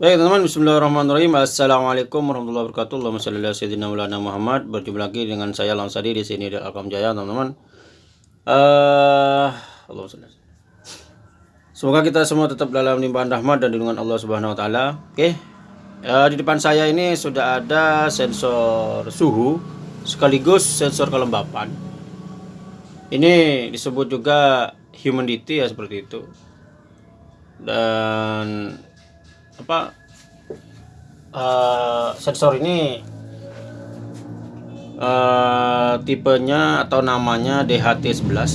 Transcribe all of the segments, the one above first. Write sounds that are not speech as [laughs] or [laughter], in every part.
Baik teman-teman, bismillahirrahmanirrahim Assalamualaikum warahmatullahi wabarakatuh Allahumma salli ala sayyidina Muhammad Berjumpa lagi dengan saya Langsadi di sini di Alkam Jaya teman-teman uh, Allahumma salli Semoga kita semua tetap dalam limpahan rahmat dan lindungan Allah Subhanahu wa taala. Oke. Uh, di depan saya ini sudah ada sensor suhu sekaligus sensor kelembapan. Ini disebut juga humidity ya seperti itu. Dan apa uh, sensor ini uh, tipenya atau namanya DHT11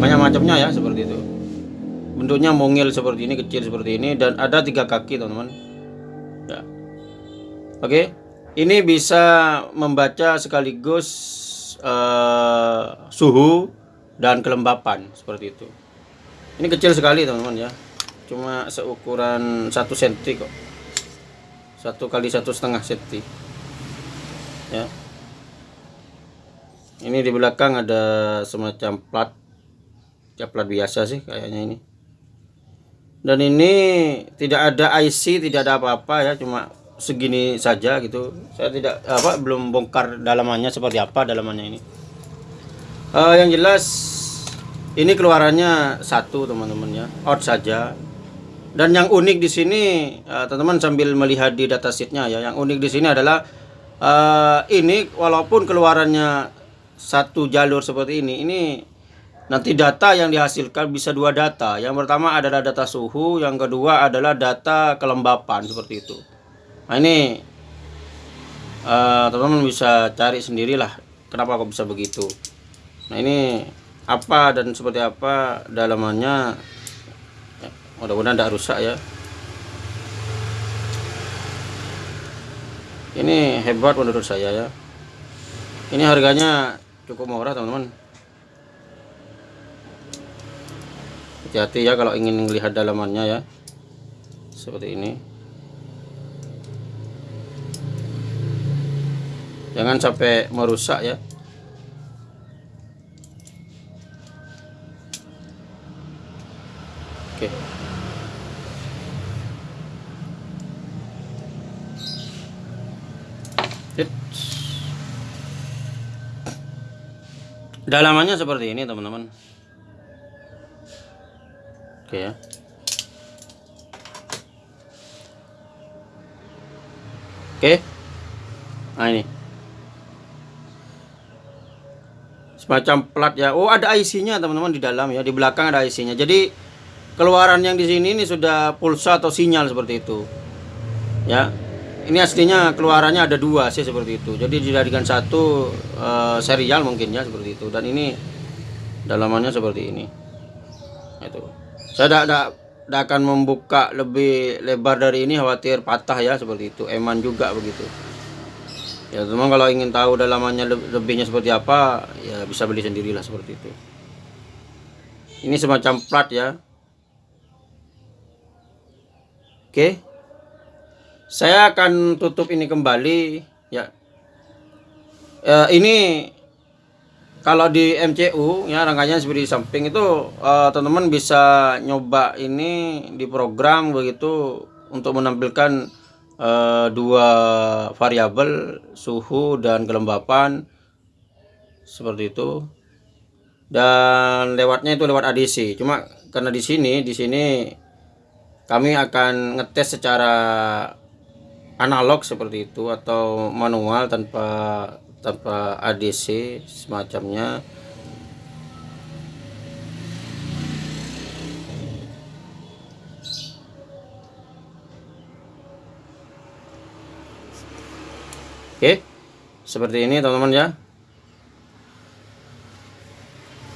banyak macamnya ya seperti itu. Bentuknya mungil seperti ini kecil seperti ini dan ada tiga kaki teman-teman. Ya. Oke. Ini bisa membaca sekaligus uh, suhu dan kelembapan seperti itu. Ini kecil sekali teman-teman ya cuma seukuran satu senti kok. Satu kali satu setengah senti ya. Ini di belakang ada semacam plat. Ya plat biasa sih kayaknya ini. Dan ini tidak ada IC tidak ada apa-apa ya cuma segini saja gitu. Saya tidak apa belum bongkar dalamannya seperti apa dalamannya ini. Uh, yang jelas ini keluarannya satu teman-teman ya. Out saja dan yang unik di sini eh, teman-teman uh, sambil melihat di datasheetnya ya, yang unik di sini adalah uh, ini walaupun keluarannya satu jalur seperti ini, ini nanti data yang dihasilkan bisa dua data. Yang pertama adalah data suhu, yang kedua adalah data kelembapan seperti itu. Nah ini eh, teman-teman uh, bisa cari sendirilah kenapa kok bisa begitu. Nah ini apa dan seperti apa dalamannya mudah-mudahan tidak rusak ya. Ini hebat menurut saya ya. Ini harganya cukup murah teman-teman. Hati-hati ya kalau ingin melihat dalamannya ya. Seperti ini. Jangan sampai merusak ya. Oke Dalamannya seperti ini teman-teman. Oke ya. Oke. Nah ini. Semacam plat ya. Oh, ada IC-nya teman-teman di dalam ya. Di belakang ada IC-nya. Jadi keluaran yang di sini ini sudah pulsa atau sinyal seperti itu. Ya ini aslinya keluarannya ada dua sih seperti itu. Jadi dijadikan satu uh, serial mungkin ya seperti itu. Dan ini dalamannya seperti ini. Itu. Saya tidak akan membuka lebih lebar dari ini khawatir patah ya seperti itu. Eman juga begitu. Ya teman kalau ingin tahu dalamannya lebihnya seperti apa ya bisa beli sendirilah seperti itu. Ini semacam plat ya. Oke saya akan tutup ini kembali ya. E, ini kalau di MCU ya rangkaian seperti di samping itu eh, teman-teman bisa nyoba ini di program begitu untuk menampilkan e, dua variabel suhu dan kelembapan seperti itu. Dan lewatnya itu lewat ADC cuma karena di sini di sini kami akan ngetes secara analog seperti itu atau manual tanpa tanpa ADC semacamnya. Oke seperti ini teman-teman ya.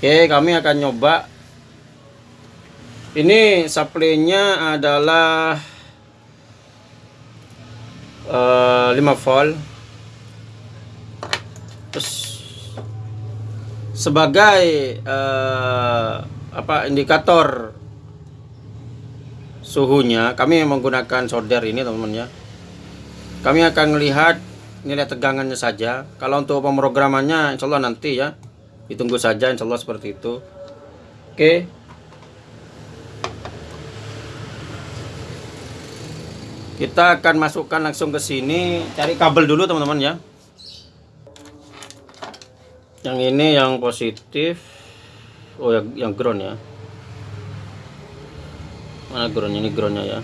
Oke kami akan nyoba. Ini supply-nya adalah 5 eh, volt. Terus sebagai uh, apa indikator suhunya kami menggunakan solder ini teman-teman ya. Kami akan melihat nilai tegangannya saja. Kalau untuk pemrogramannya insya Allah nanti ya. Ditunggu saja insya Allah seperti itu. Oke kita akan masukkan langsung ke sini. Cari kabel dulu teman-teman ya. Yang ini yang positif. Oh yang, yang ground ya. Mana ground? Ini groundnya ya.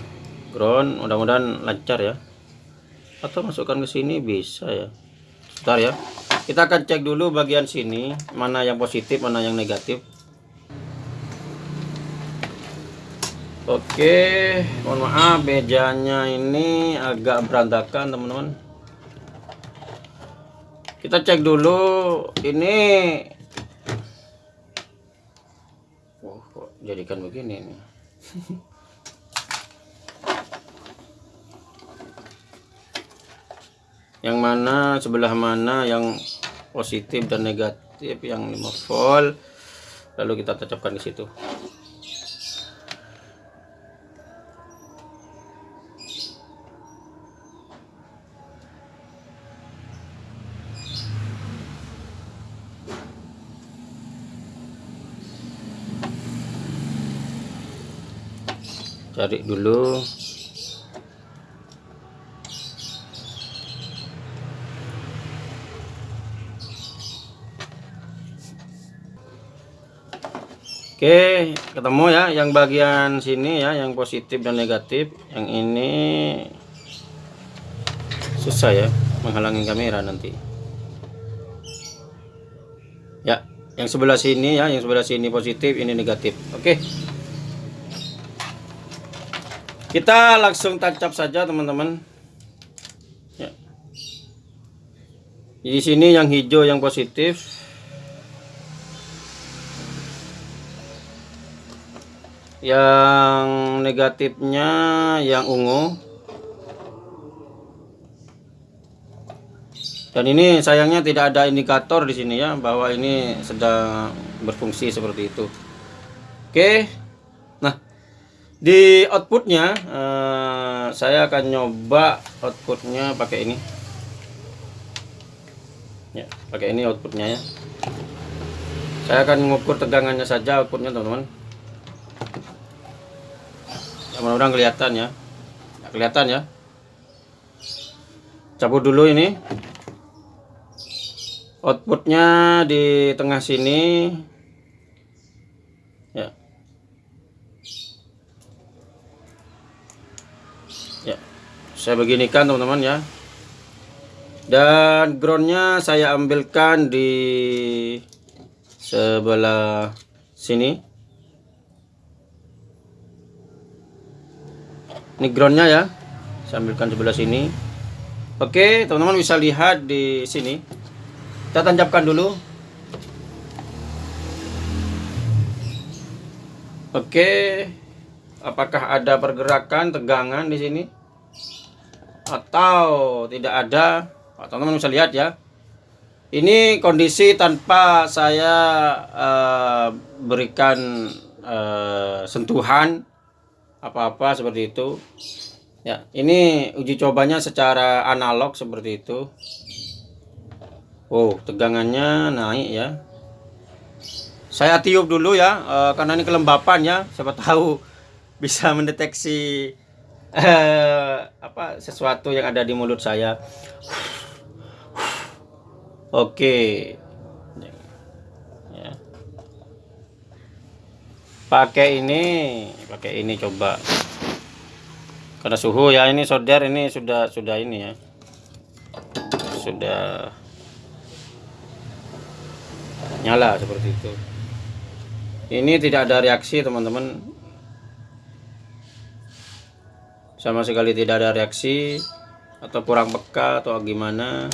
Ground mudah-mudahan lancar ya. Atau masukkan ke sini bisa ya. Sebentar ya. Kita akan cek dulu bagian sini mana yang positif mana yang negatif Oke, mohon maaf mejanya ini agak berantakan teman-teman. Kita cek dulu ini. Oh, kok jadikan begini nih. [laughs] yang mana sebelah mana yang positif dan negatif yang 5 volt lalu kita tancapkan di situ. Cari dulu Oke, ketemu ya yang bagian sini ya, yang positif dan negatif. Yang ini susah ya menghalangi kamera nanti. Ya, yang sebelah sini ya, yang sebelah sini positif, ini negatif. Oke. Kita langsung tancap saja teman-teman. Ya. Di sini yang hijau yang positif. Yang negatifnya yang ungu. Dan ini sayangnya tidak ada indikator di sini ya bahwa ini sedang berfungsi seperti itu. Oke. Di outputnya uh, saya akan nyoba outputnya pakai ini. Ya pakai ini outputnya ya. Saya akan mengukur tegangannya saja outputnya teman-teman. Ya, mudah-mudahan kelihatan ya. ya kelihatan ya. Cabut dulu ini. Outputnya di tengah sini saya beginikan teman-teman ya. Dan groundnya saya ambilkan di sebelah sini. Ini groundnya ya. Saya ambilkan sebelah sini. Oke teman-teman bisa lihat di sini. Kita tancapkan dulu. Oke. Apakah ada pergerakan tegangan di sini atau tidak ada? Teman-teman bisa lihat ya. Ini kondisi tanpa saya uh, berikan uh, sentuhan apa-apa seperti itu. Ya ini uji cobanya secara analog seperti itu. Oh tegangannya naik ya. Saya tiup dulu ya uh, karena ini kelembapan ya. Siapa tahu bisa mendeteksi uh, apa sesuatu yang ada di mulut saya. Oke. Ya. Pakai ini, pakai ini coba. Karena suhu ya ini solder ini sudah sudah ini ya. Sudah nyala seperti itu. Ini tidak ada reaksi teman-teman sama sekali tidak ada reaksi atau kurang peka atau gimana.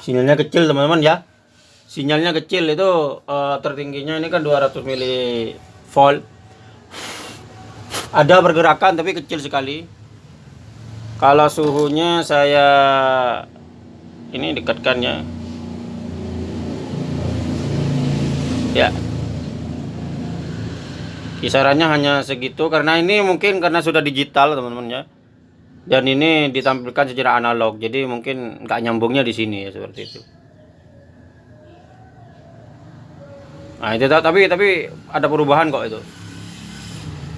Sinyalnya kecil teman-teman ya. Sinyalnya kecil itu uh, tertingginya ini kan 200 volt ada pergerakan tapi kecil sekali. Kalau suhunya saya ini dekatkan ya ya kisarannya hanya segitu karena ini mungkin karena sudah digital teman-teman ya dan ini ditampilkan secara analog jadi mungkin nggak nyambungnya di sini ya seperti itu Nah, itu tapi tapi ada perubahan kok itu.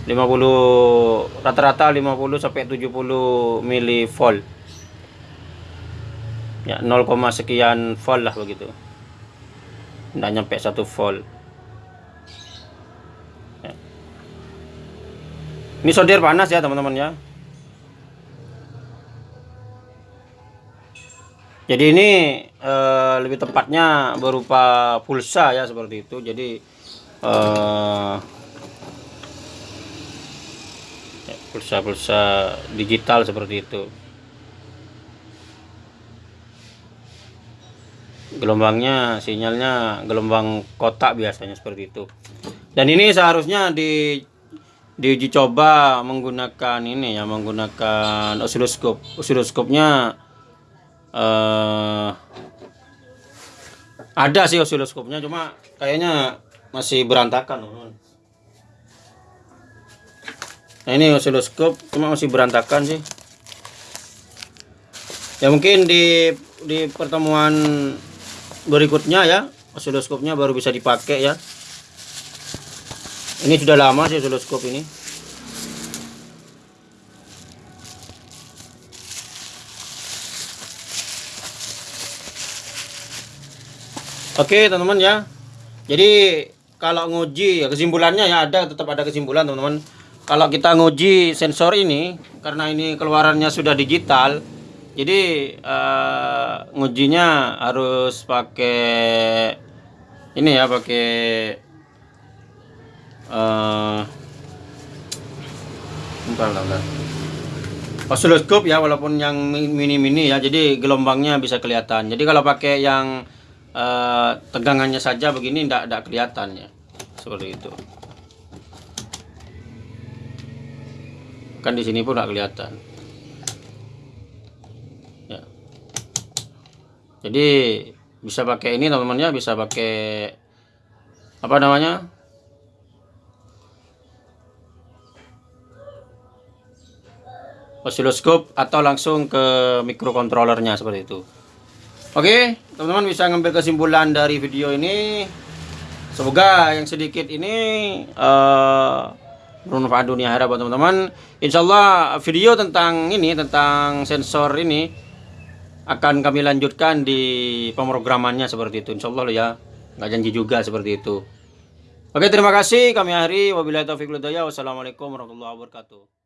50 rata-rata 50 sampai 70 milivolt. Ya, 0, sekian volt lah begitu. Tidak nyampe 1 volt. Ya. Ini solder panas ya teman-teman ya. Jadi ini eh, lebih tepatnya berupa pulsa ya seperti itu. Jadi ya, pulsa-pulsa digital seperti itu. Gelombangnya sinyalnya gelombang kotak biasanya seperti itu. Dan ini seharusnya di diuji coba menggunakan ini ya menggunakan osiloskop. Osiloskopnya eh ada sih osiloskopnya cuma kayaknya masih berantakan. Nah ini osiloskop cuma masih berantakan sih. Ya mungkin di di pertemuan berikutnya ya osiloskopnya baru bisa dipakai ya. Ini sudah lama sih osiloskop ini. Oke teman-teman ya. Jadi kalau nguji ya kesimpulannya ya ada tetap ada kesimpulan teman-teman. Kalau kita nguji sensor ini karena ini keluarannya sudah digital, jadi eh, ngujinya harus pakai ini ya pakai eh bentar. Osiloskop ya walaupun yang mini-mini ya jadi gelombangnya bisa kelihatan. Jadi kalau pakai yang eh, tegangannya saja begini tidak tidak kelihatan ya. Seperti itu. Kan di sini pun tidak kelihatan. Jadi bisa pakai ini teman-teman ya, bisa pakai apa namanya? osiloskop atau langsung ke microcontrollernya seperti itu. Oke, teman-teman bisa ngambil kesimpulan dari video ini. Semoga yang sedikit ini eh bermanfaat dunia akhirat buat teman-teman. Insya Allah video tentang ini tentang sensor ini akan kami lanjutkan di pemrogramannya seperti itu. Insya Allah ya, nggak janji juga seperti itu. Oke, terima kasih. Kami akhiri. Wabillahi taufiq. Wassalamualaikum warahmatullahi wabarakatuh.